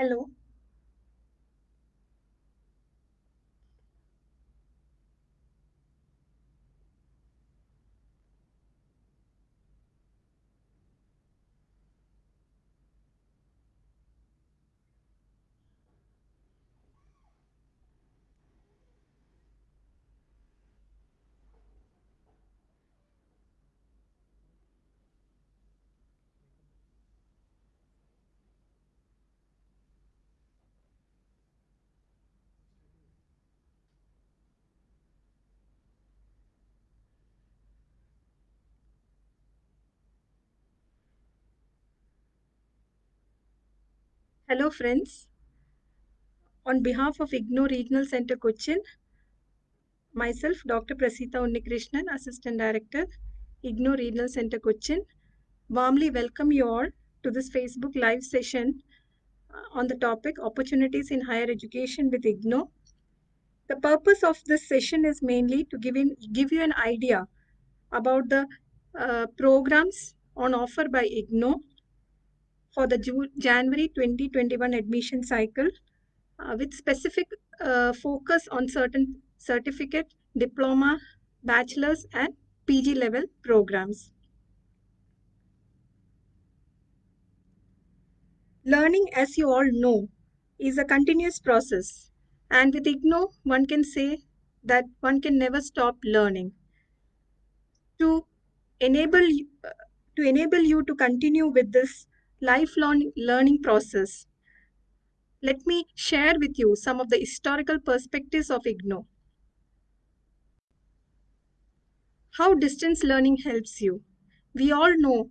Hello. Hello, friends. On behalf of IGNOU Regional Center Cochin, myself, Dr. Prasita Unnikrishnan, Assistant Director, IGNOU Regional Center Cochin, warmly welcome you all to this Facebook Live session uh, on the topic Opportunities in Higher Education with IGNOU. The purpose of this session is mainly to give, in, give you an idea about the uh, programs on offer by IGNOU for the January 2021 admission cycle uh, with specific uh, focus on certain certificate, diploma, bachelor's and PG level programs. Learning, as you all know, is a continuous process. And with IGNOU, one can say that one can never stop learning. To enable, uh, to enable you to continue with this lifelong learning process, let me share with you some of the historical perspectives of IGNOU. How distance learning helps you. We all know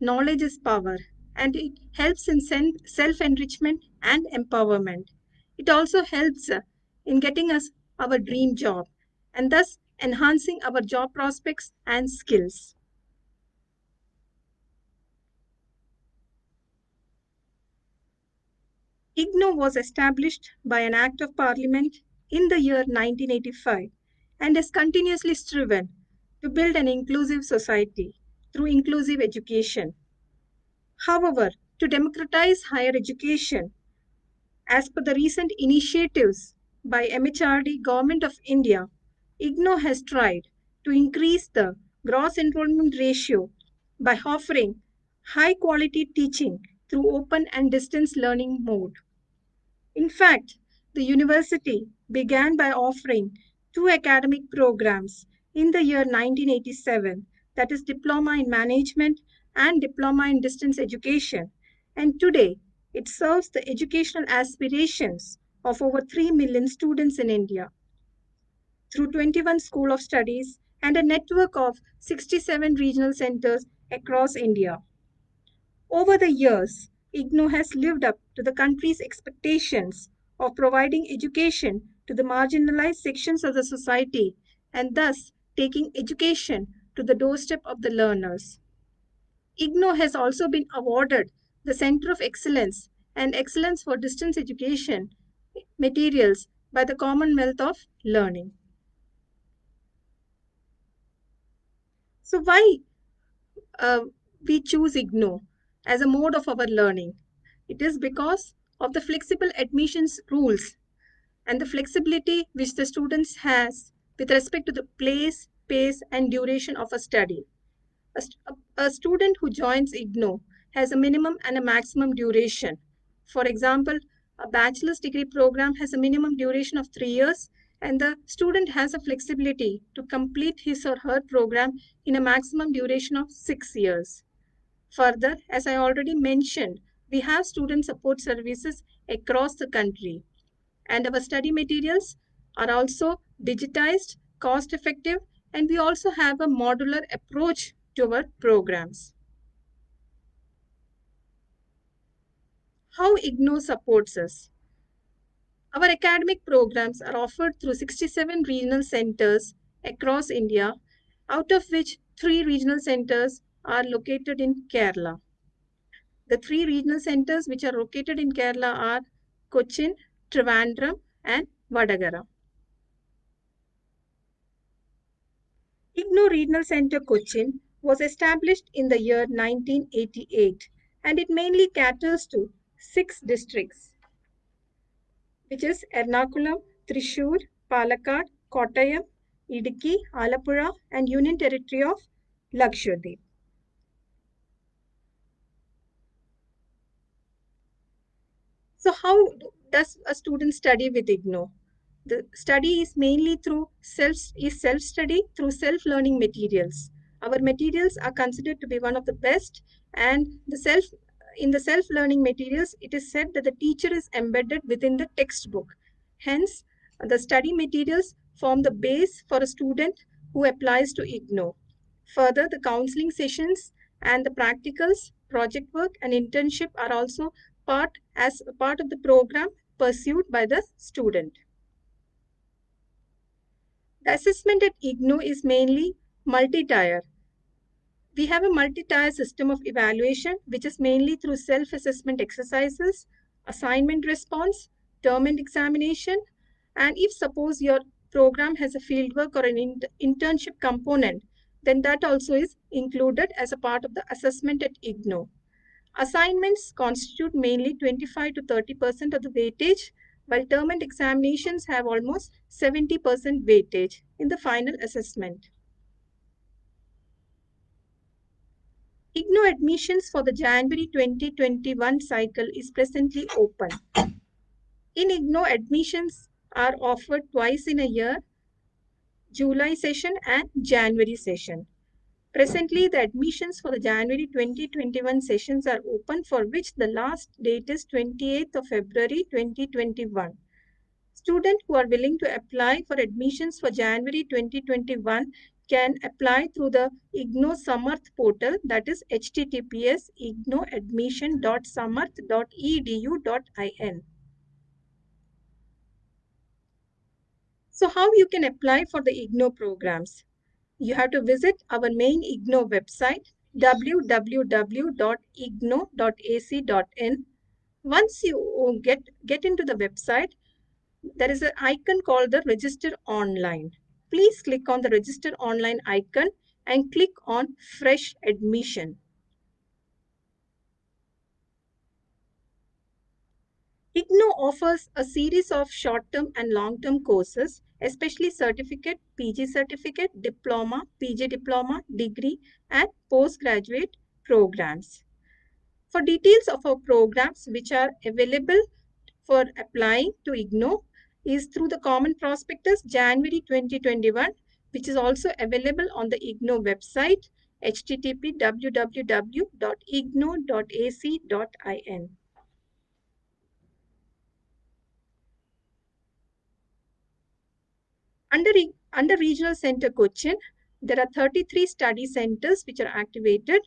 knowledge is power and it helps in self-enrichment and empowerment. It also helps uh, in getting us our dream job and thus enhancing our job prospects and skills. IGNOU was established by an Act of Parliament in the year 1985 and has continuously striven to build an inclusive society through inclusive education. However, to democratize higher education, as per the recent initiatives by MHRD Government of India, IGNOU has tried to increase the gross enrollment ratio by offering high quality teaching through open and distance learning mode. In fact, the university began by offering two academic programs in the year 1987 that is Diploma in Management and Diploma in Distance Education. And today, it serves the educational aspirations of over 3 million students in India. Through 21 School of Studies and a network of 67 regional centers across India. Over the years, IGNOU has lived up to the country's expectations of providing education to the marginalized sections of the society and thus taking education to the doorstep of the learners. IGNOU has also been awarded the Center of Excellence and Excellence for Distance Education materials by the Commonwealth of Learning. So why uh, we choose IGNO? As a mode of our learning. It is because of the flexible admissions rules and the flexibility which the students has with respect to the place, pace and duration of a study. A, a student who joins IGNOU has a minimum and a maximum duration. For example, a bachelor's degree program has a minimum duration of three years and the student has a flexibility to complete his or her program in a maximum duration of six years. Further, as I already mentioned, we have student support services across the country. And our study materials are also digitized, cost effective, and we also have a modular approach to our programs. How IGNOU supports us. Our academic programs are offered through 67 regional centers across India, out of which three regional centers are located in Kerala. The three regional centers which are located in Kerala are Cochin, Trivandrum and Vadakara. IGNOU Regional Center Cochin was established in the year 1988 and it mainly caters to six districts which is Ernakulam, Thrissur, Palakkad, Kottayam, Idukki, Alappuzha, and Union Territory of Lakshadweep. So how does a student study with IGNOU? The study is mainly through self is self-study through self-learning materials. Our materials are considered to be one of the best and the self in the self-learning materials, it is said that the teacher is embedded within the textbook. Hence, the study materials form the base for a student who applies to IGNOU. Further, the counseling sessions and the practicals, project work and internship are also part as a part of the program pursued by the student. The assessment at IGNOU is mainly multi-tier. We have a multi-tier system of evaluation, which is mainly through self-assessment exercises, assignment response, term and examination, and if suppose your program has a fieldwork or an in internship component, then that also is included as a part of the assessment at IGNOU. Assignments constitute mainly 25 to 30% of the weightage, while term and examinations have almost 70% weightage in the final assessment. IGNOU admissions for the January 2021 cycle is presently open. In IGNOU, admissions are offered twice in a year, July session and January session. Presently, the admissions for the January 2021 sessions are open for which the last date is 28th of February 2021. Students who are willing to apply for admissions for January 2021 can apply through the IGNOU Samarth portal that is https ignouadmission.samarth.edu.in. So how you can apply for the IGNOU programs? You have to visit our main IGNOU website www.ignou.ac.in. Once you get, get into the website, there is an icon called the register online. Please click on the register online icon and click on fresh admission. IGNOU offers a series of short-term and long-term courses, especially certificate, PG certificate, diploma, PG diploma, degree, and postgraduate programs. For details of our programs which are available for applying to IGNOU is through the Common Prospectus January 2021, which is also available on the IGNOU website http www.ignou.ac.in. Under, under Regional Center Cochin, there are 33 study centers which are activated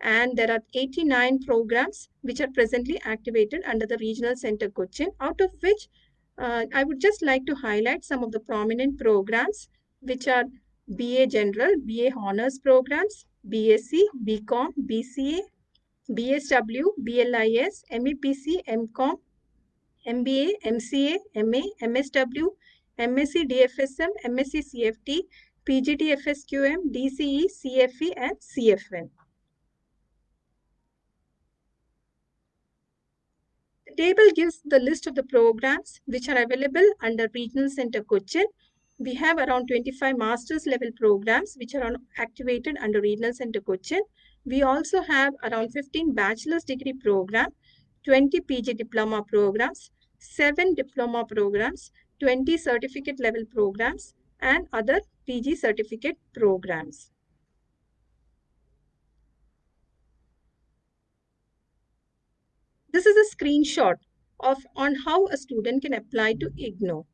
and there are 89 programs which are presently activated under the Regional Center Cochin, out of which uh, I would just like to highlight some of the prominent programs which are BA General, BA Honors programs, BSc, BCom, BCA, BSW, BLIS, MEPC, MCom, MBA, MCA, MA, MSW, MSc DFSM, MSc CFT, PGT FSQM, DCE, CFE and CFN. The table gives the list of the programs which are available under Regional Center Cochin. We have around 25 master's level programs which are activated under Regional Center Cochin. We also have around 15 bachelor's degree program, 20 PG diploma programs, 7 diploma programs, 20 certificate level programs and other PG certificate programs. This is a screenshot of on how a student can apply to IGNOU.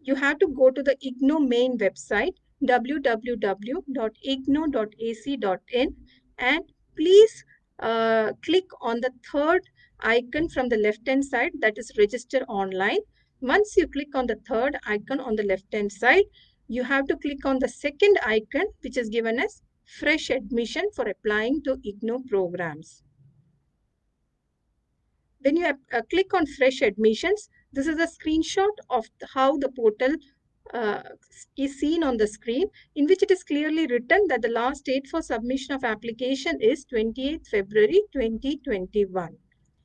You have to go to the IGNOU main website www.ignou.ac.in and please uh, click on the third icon from the left hand side that is register online once you click on the third icon on the left hand side, you have to click on the second icon which is given as fresh admission for applying to IGNOU programs. When you uh, click on fresh admissions, this is a screenshot of how the portal uh, is seen on the screen in which it is clearly written that the last date for submission of application is 28th February 2021.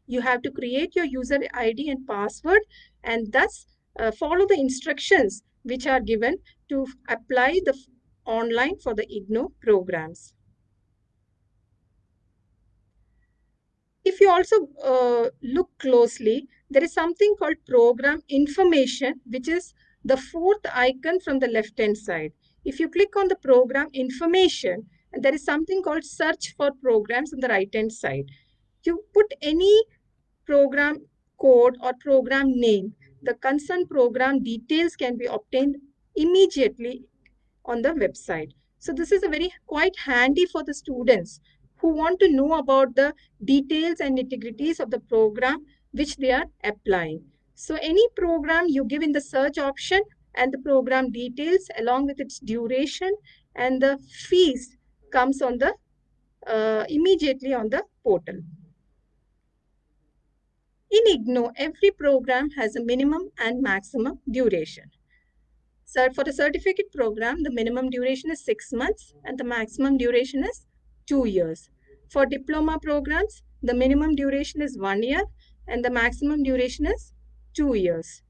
You have to create your user ID and password and thus uh, follow the instructions which are given to apply the online for the IGNOU programs. If you also uh, look closely, there is something called program information, which is the fourth icon from the left hand side. If you click on the program information, there is something called search for programs on the right hand side. You put any program code or program name, the concerned program details can be obtained immediately on the website. So this is a very quite handy for the students who want to know about the details and integrities of the program which they are applying. So any program you give in the search option and the program details along with its duration and the fees comes on the uh, immediately on the portal. In IGNOU, every program has a minimum and maximum duration. So for the certificate program, the minimum duration is six months and the maximum duration is two years. For diploma programs, the minimum duration is one year and the maximum duration is two years.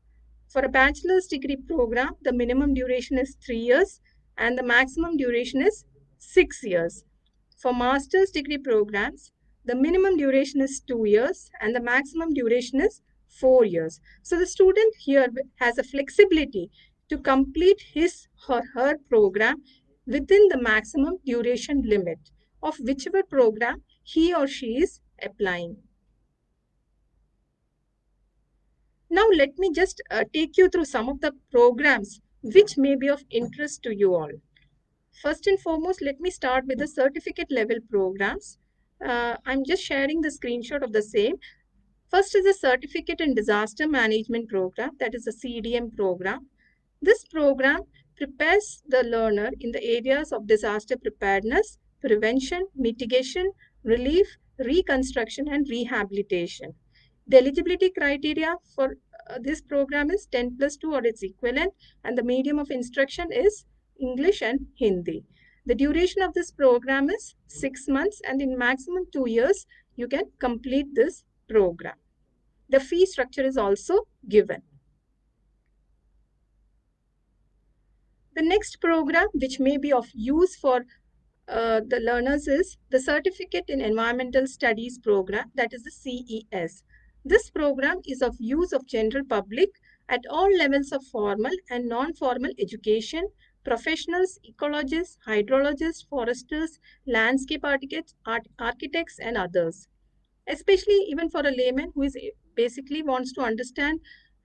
For a bachelor's degree program, the minimum duration is three years and the maximum duration is six years. For master's degree programs, the minimum duration is two years and the maximum duration is four years. So the student here has a flexibility to complete his or her program within the maximum duration limit of whichever program he or she is applying. Now let me just uh, take you through some of the programs which may be of interest to you all. First and foremost, let me start with the certificate level programs. Uh, I'm just sharing the screenshot of the same. First is the Certificate in Disaster Management Program, that is a CDM program. This program prepares the learner in the areas of disaster preparedness, prevention, mitigation, relief, reconstruction, and rehabilitation. The eligibility criteria for uh, this program is 10 plus 2 or its equivalent, and the medium of instruction is English and Hindi. The duration of this program is 6 months, and in maximum 2 years, you can complete this program. The fee structure is also given. The next program, which may be of use for uh, the learners is the Certificate in Environmental Studies program, that is the CES. This program is of use of general public at all levels of formal and non-formal education, professionals, ecologists, hydrologists, foresters, landscape architects, and others. Especially even for a layman who is basically wants to understand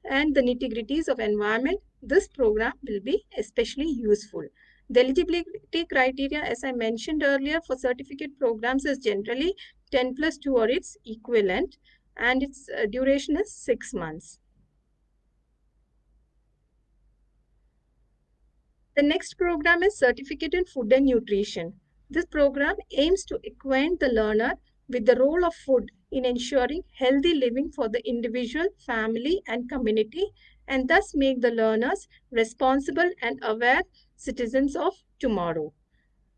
and the nitty-gritties of environment, this program will be especially useful. The eligibility criteria, as I mentioned earlier, for certificate programs is generally 10 plus 2 or its equivalent and its uh, duration is 6 months. The next program is Certificate in Food and Nutrition. This program aims to acquaint the learner with the role of food in ensuring healthy living for the individual, family and community and thus make the learners responsible and aware citizens of tomorrow.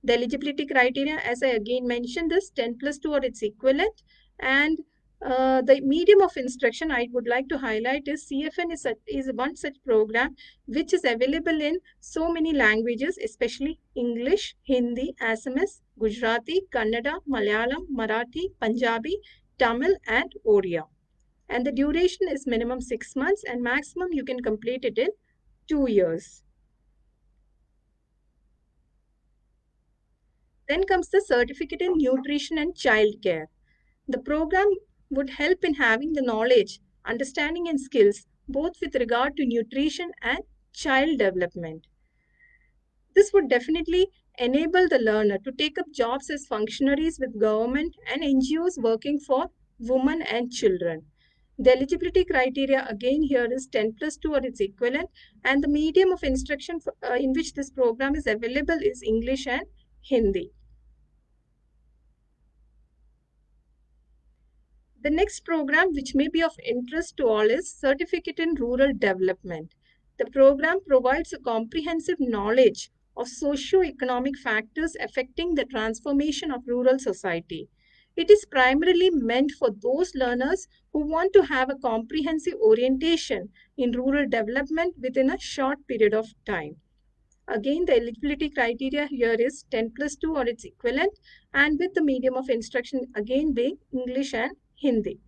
The eligibility criteria, as I again mentioned this, 10 plus 2 or its equivalent. And uh, the medium of instruction I would like to highlight is CFN is, a, is one such program which is available in so many languages, especially English, Hindi, Assamese, Gujarati, Kannada, Malayalam, Marathi, Punjabi, Tamil and Oriya. And the duration is minimum 6 months and maximum you can complete it in 2 years. Then comes the Certificate in Nutrition and Child Care. The program would help in having the knowledge, understanding and skills both with regard to nutrition and child development. This would definitely enable the learner to take up jobs as functionaries with government and NGOs working for women and children. The eligibility criteria again here is 10 plus 2 or its equivalent and the medium of instruction for, uh, in which this program is available is English and Hindi. The next program which may be of interest to all is Certificate in Rural Development. The program provides a comprehensive knowledge of socio-economic factors affecting the transformation of rural society. It is primarily meant for those learners who want to have a comprehensive orientation in rural development within a short period of time. Again, the eligibility criteria here is 10 plus 2 or its equivalent and with the medium of instruction again being English and Hindi.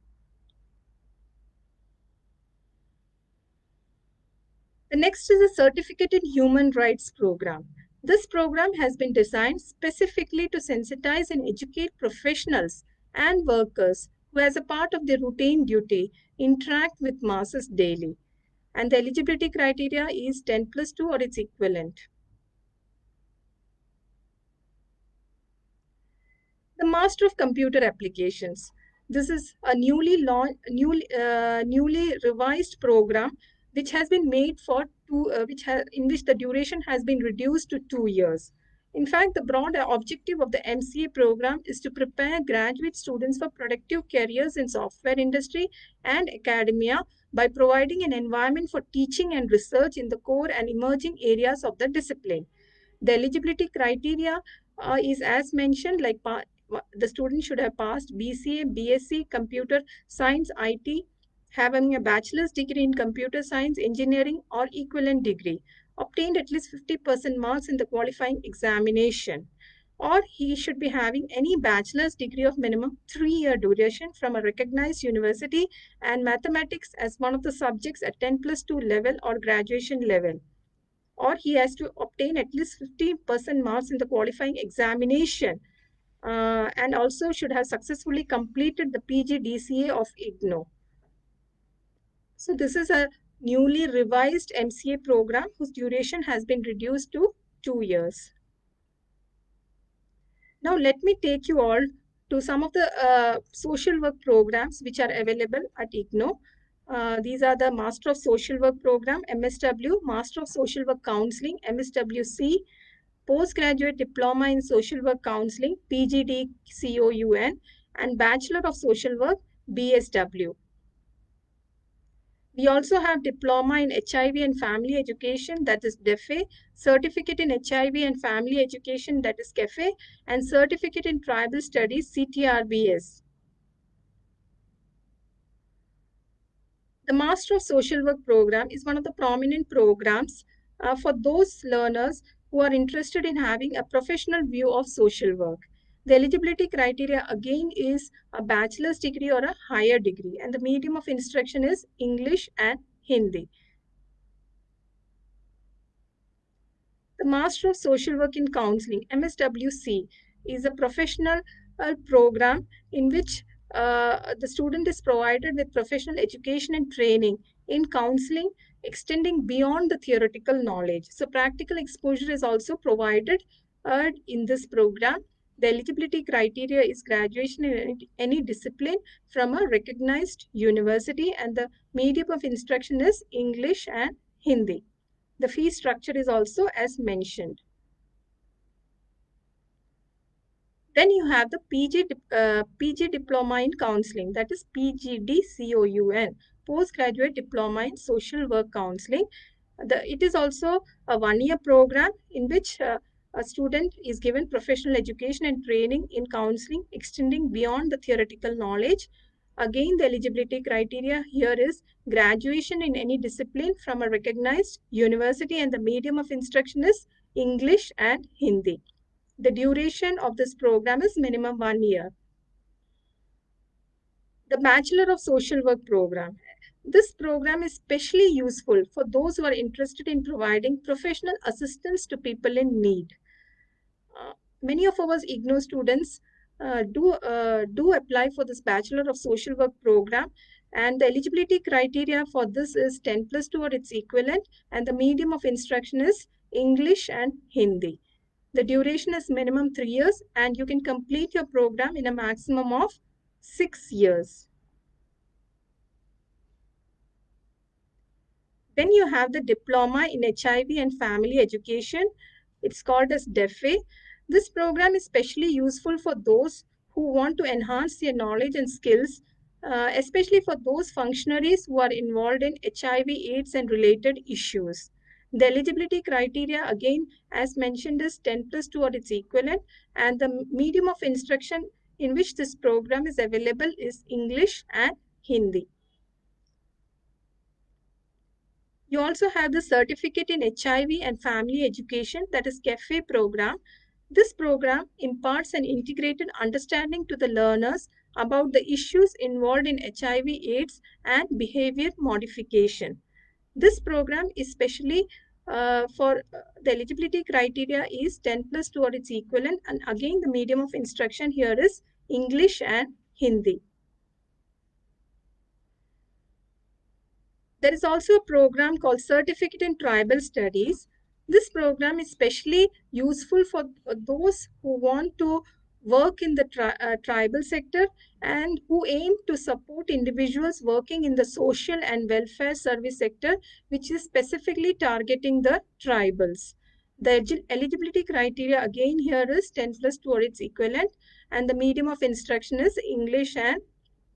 The next is a Certificate in Human Rights program. This program has been designed specifically to sensitize and educate professionals and workers who as a part of their routine duty interact with masses daily. And the eligibility criteria is 10 plus 2 or its equivalent. The Master of Computer Applications. This is a newly launched, newly, uh, newly revised program which has been made for two, uh, which has in which the duration has been reduced to two years. In fact, the broad objective of the MCA program is to prepare graduate students for productive careers in software industry and academia by providing an environment for teaching and research in the core and emerging areas of the discipline. The eligibility criteria uh, is as mentioned like the student should have passed BCA, BSc, Computer Science, IT, having a bachelor's degree in Computer Science, Engineering or equivalent degree, obtained at least 50% marks in the qualifying examination or he should be having any bachelor's degree of minimum three-year duration from a recognized university and mathematics as one of the subjects at 10 plus 2 level or graduation level. Or he has to obtain at least 50% marks in the qualifying examination uh, and also should have successfully completed the PGDCA of IGNOU. So this is a newly revised MCA program whose duration has been reduced to two years. Now let me take you all to some of the uh, social work programs which are available at IGNOU. Uh, these are the Master of Social Work Program, MSW, Master of Social Work Counseling, MSWC, postgraduate diploma in social work counseling pgd coun and bachelor of social work bsw we also have diploma in hiv and family education that is defe certificate in hiv and family education that is CAFE and certificate in tribal studies ctrbs the master of social work program is one of the prominent programs uh, for those learners who are interested in having a professional view of social work. The eligibility criteria again is a bachelor's degree or a higher degree and the medium of instruction is English and Hindi. The Master of Social Work in Counseling, MSWC, is a professional uh, program in which uh, the student is provided with professional education and training in counseling extending beyond the theoretical knowledge. So practical exposure is also provided uh, in this program. The eligibility criteria is graduation in any, discipline from a recognized university and the medium of instruction is English and Hindi. The fee structure is also as mentioned. Then you have the PG, uh, PG Diploma in Counseling, that is PGDCOUN, Postgraduate Diploma in Social Work Counseling. The, it is also a one-year program in which uh, a student is given professional education and training in counseling extending beyond the theoretical knowledge. Again, the eligibility criteria here is graduation in any discipline from a recognized university and the medium of instruction is English and Hindi. The duration of this program is minimum one year. The Bachelor of Social Work program. This program is especially useful for those who are interested in providing professional assistance to people in need. Uh, many of our IGNOU students uh, do, uh, do apply for this Bachelor of Social Work program and the eligibility criteria for this is 10 plus 2 or its equivalent and the medium of instruction is English and Hindi. The duration is minimum three years and you can complete your program in a maximum of six years. Then you have the diploma in HIV and family education. It's called as DEFE. This program is specially useful for those who want to enhance their knowledge and skills, uh, especially for those functionaries who are involved in HIV, AIDS and related issues. The eligibility criteria, again, as mentioned, is 10 plus 2 or its equivalent, and the medium of instruction in which this program is available is English and Hindi. You also have the certificate in HIV and family education that is CAFE program. This program imparts an integrated understanding to the learners about the issues involved in HIV AIDS and behavior modification. This program is specially uh, for uh, the eligibility criteria is 10 plus toward its equivalent and again the medium of instruction here is English and Hindi. There is also a program called Certificate in Tribal Studies. This program is especially useful for those who want to work in the tri uh, tribal sector and who aim to support individuals working in the social and welfare service sector, which is specifically targeting the tribals. The eligibility criteria again here is 10 plus 2 or its equivalent and the medium of instruction is English and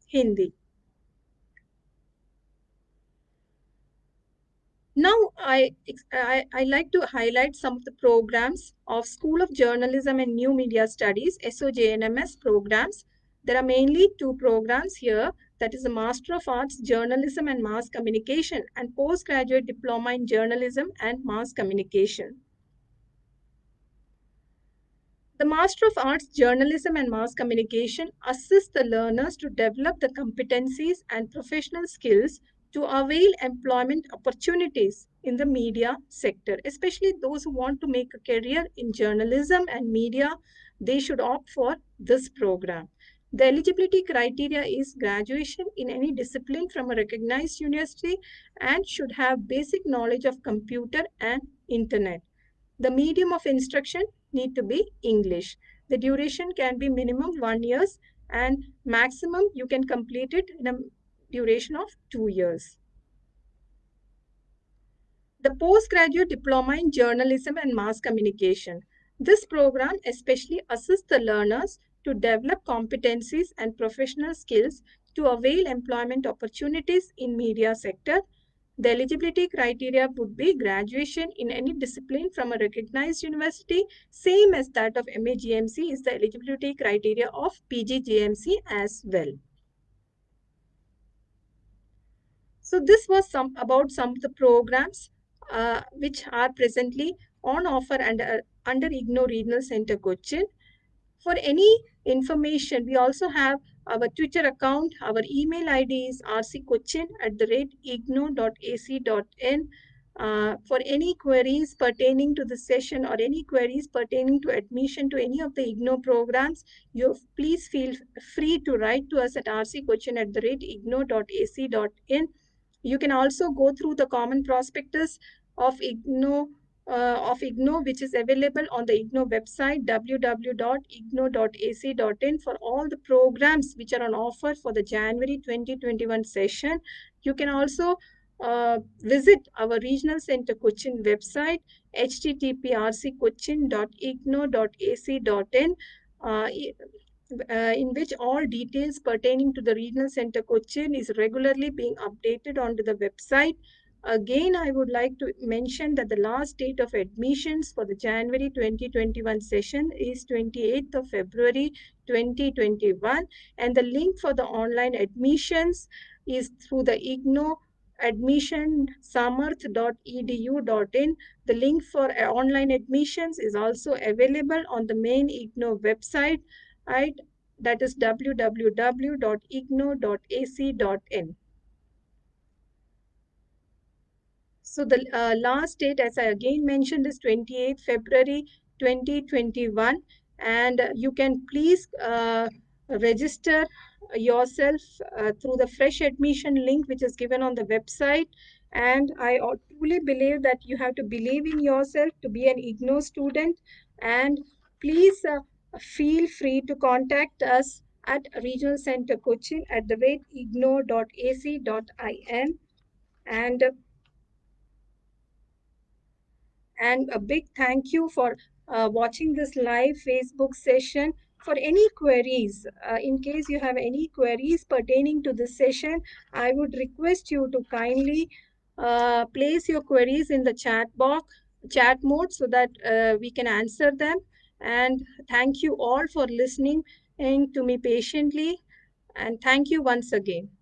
Hindi. Now, I, I, I, like to highlight some of the programs of School of Journalism and New Media Studies, SOJNMS programs. There are mainly two programs here, that is a Master of Arts, Journalism and Mass Communication and Postgraduate Diploma in Journalism and Mass Communication. The Master of Arts, Journalism and Mass Communication assists the learners to develop the competencies and professional skills to avail employment opportunities in the media sector, especially those who want to make a career in journalism and media, they should opt for this program. The eligibility criteria is graduation in any discipline from a recognized university and should have basic knowledge of computer and internet. The medium of instruction need to be English. The duration can be minimum one years and maximum you can complete it in a duration of two years. The postgraduate diploma in journalism and mass communication. This program especially assists the learners to develop competencies and professional skills to avail employment opportunities in media sector. The eligibility criteria would be graduation in any discipline from a recognized university, same as that of MAJMC is the eligibility criteria of PGJMC as well. So this was some about some of the programs uh, which are presently on offer under, under IGNOU Regional Center Cochin. For any information, we also have our Twitter account. Our email ID is rccochin at the rate ignou.ac.in. Uh, for any queries pertaining to the session or any queries pertaining to admission to any of the IGNOU programs, you please feel free to write to us at rccochin at the rate ignou.ac.in. You can also go through the common prospectus of IGNO, uh, of IGNOU, which is available on the IGNOU website, www.ignou.ac.in for all the programs which are on offer for the January 2021 session. You can also uh, visit our regional center Cochin website, http://rccochin.ignou.ac.in. Uh, uh, in which all details pertaining to the regional center Cochin is regularly being updated onto the website. Again, I would like to mention that the last date of admissions for the January 2021 session is 28th of February 2021 and the link for the online admissions is through the IGNOU admission samarth.edu.in. The link for uh, online admissions is also available on the main IGNOU website right? That is www.ignou.ac.in. So the uh, last date, as I again mentioned, is 28th February 2021. And you can please uh, register yourself uh, through the fresh admission link, which is given on the website. And I truly believe that you have to believe in yourself to be an IGNOU student. And please uh, feel free to contact us at Regional Center Cochin at the rate ignou.ac.in and and a big thank you for uh, watching this live Facebook session. For any queries, uh, in case you have any queries pertaining to this session, I would request you to kindly uh, place your queries in the chat box, chat mode so that uh, we can answer them. And thank you all for listening to me patiently, and thank you once again.